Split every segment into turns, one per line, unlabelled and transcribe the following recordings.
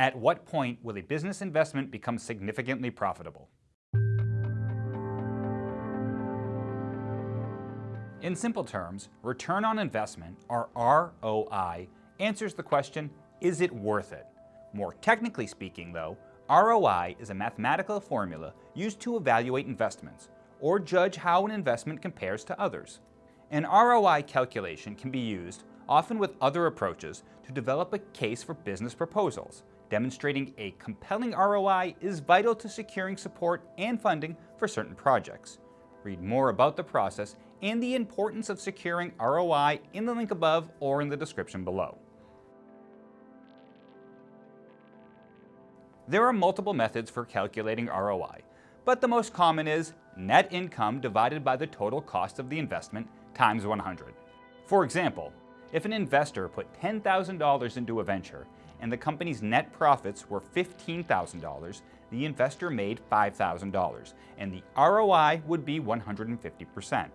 At what point will a business investment become significantly profitable? In simple terms, return on investment, or ROI, answers the question, is it worth it? More technically speaking though, ROI is a mathematical formula used to evaluate investments, or judge how an investment compares to others. An ROI calculation can be used, often with other approaches, to develop a case for business proposals. Demonstrating a compelling ROI is vital to securing support and funding for certain projects. Read more about the process and the importance of securing ROI in the link above or in the description below. There are multiple methods for calculating ROI, but the most common is net income divided by the total cost of the investment times 100. For example, if an investor put $10,000 into a venture and the company's net profits were $15,000, the investor made $5,000, and the ROI would be 150%.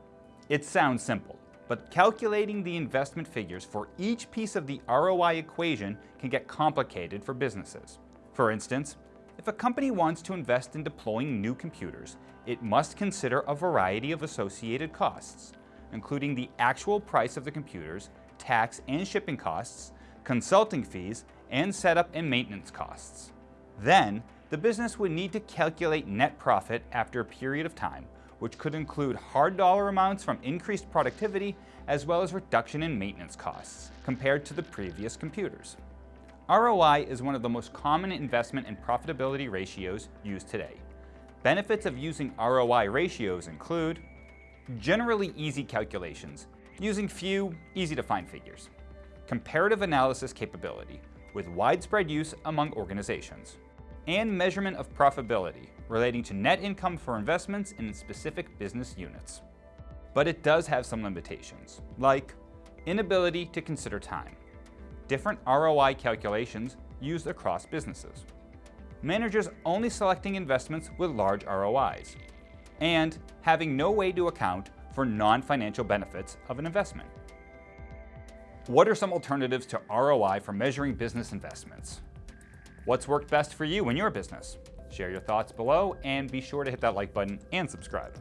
It sounds simple, but calculating the investment figures for each piece of the ROI equation can get complicated for businesses. For instance, if a company wants to invest in deploying new computers, it must consider a variety of associated costs, including the actual price of the computers, tax and shipping costs, consulting fees, and setup and maintenance costs. Then, the business would need to calculate net profit after a period of time, which could include hard dollar amounts from increased productivity as well as reduction in maintenance costs compared to the previous computers. ROI is one of the most common investment and profitability ratios used today. Benefits of using ROI ratios include generally easy calculations, using few, easy-to-find figures. Comparative analysis capability, with widespread use among organizations. And measurement of profitability, relating to net income for investments in specific business units. But it does have some limitations, like inability to consider time, different ROI calculations used across businesses, managers only selecting investments with large ROIs, and having no way to account for non-financial benefits of an investment. What are some alternatives to ROI for measuring business investments? What's worked best for you in your business? Share your thoughts below and be sure to hit that like button and subscribe.